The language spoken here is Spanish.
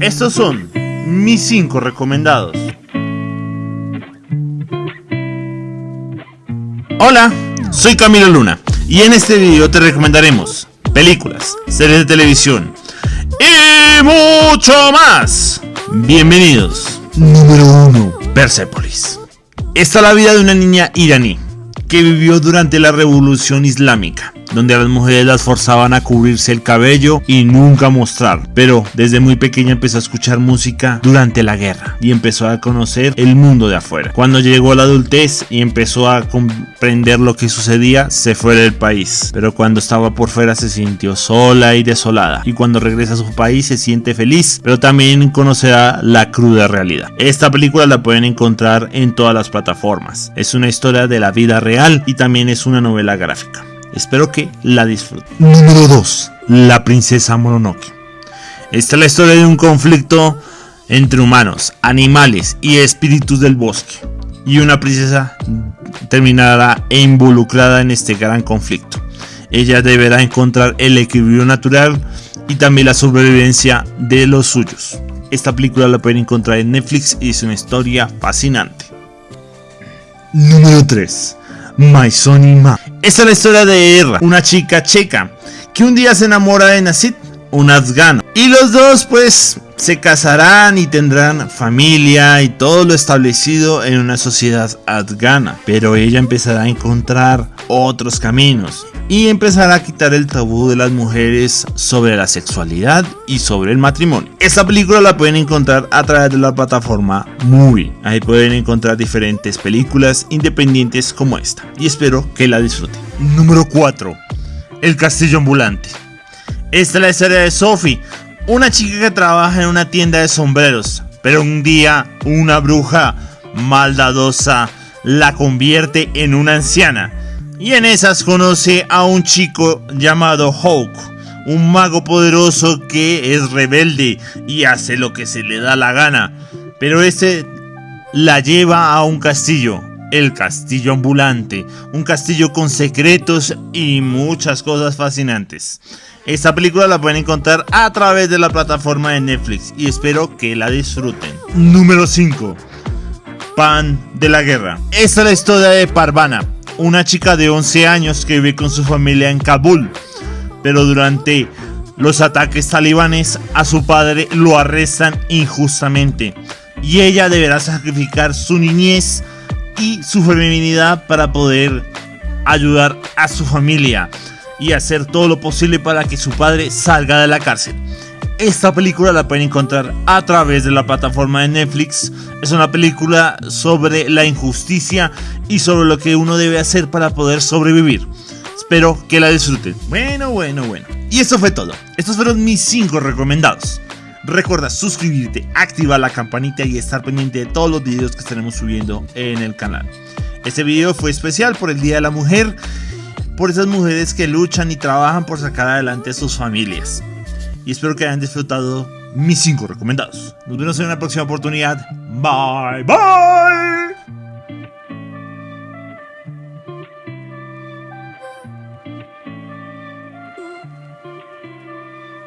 Estos son mis 5 recomendados. Hola, soy Camilo Luna y en este video te recomendaremos películas, series de televisión y mucho más. Bienvenidos. Número 1. Persepolis. Esta es la vida de una niña iraní que vivió durante la revolución islámica donde a las mujeres las forzaban a cubrirse el cabello y nunca mostrar. Pero desde muy pequeña empezó a escuchar música durante la guerra y empezó a conocer el mundo de afuera. Cuando llegó a la adultez y empezó a comprender lo que sucedía, se fue del país. Pero cuando estaba por fuera se sintió sola y desolada. Y cuando regresa a su país se siente feliz, pero también conocerá la cruda realidad. Esta película la pueden encontrar en todas las plataformas. Es una historia de la vida real y también es una novela gráfica. Espero que la disfruten. Número 2. La princesa Mononoke. Esta es la historia de un conflicto entre humanos, animales y espíritus del bosque. Y una princesa terminará involucrada en este gran conflicto. Ella deberá encontrar el equilibrio natural y también la sobrevivencia de los suyos. Esta película la pueden encontrar en Netflix y es una historia fascinante. Número 3. My Sonny Ma. Esta es la historia de Erra, una chica checa, que un día se enamora de Nasid, un afgano. Y los dos pues se casarán y tendrán familia y todo lo establecido en una sociedad afgana. Pero ella empezará a encontrar otros caminos y empezará a quitar el tabú de las mujeres sobre la sexualidad y sobre el matrimonio. Esta película la pueden encontrar a través de la plataforma Movie. Ahí pueden encontrar diferentes películas independientes como esta y espero que la disfruten. Número 4. El castillo ambulante. Esta es la historia de Sophie, una chica que trabaja en una tienda de sombreros, pero un día una bruja maldadosa la convierte en una anciana y en esas conoce a un chico llamado Hawk, un mago poderoso que es rebelde y hace lo que se le da la gana. Pero este la lleva a un castillo, el castillo ambulante, un castillo con secretos y muchas cosas fascinantes. Esta película la pueden encontrar a través de la plataforma de Netflix y espero que la disfruten. Número 5. Pan de la guerra. Esta es la historia de Parvana, una chica de 11 años que vive con su familia en Kabul, pero durante los ataques talibanes a su padre lo arrestan injustamente y ella deberá sacrificar su niñez y su feminidad para poder ayudar a su familia y hacer todo lo posible para que su padre salga de la cárcel. Esta película la pueden encontrar a través de la plataforma de Netflix. Es una película sobre la injusticia y sobre lo que uno debe hacer para poder sobrevivir. Espero que la disfruten. Bueno, bueno, bueno. Y eso fue todo. Estos fueron mis 5 recomendados. Recuerda suscribirte, activar la campanita y estar pendiente de todos los videos que estaremos subiendo en el canal. Este video fue especial por el Día de la Mujer, por esas mujeres que luchan y trabajan por sacar adelante a sus familias y espero que hayan disfrutado mis 5 recomendados. Nos vemos en una próxima oportunidad. Bye bye.